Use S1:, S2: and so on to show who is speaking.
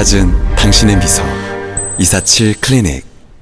S1: 찾은 당신의 미소. 247 클리닉.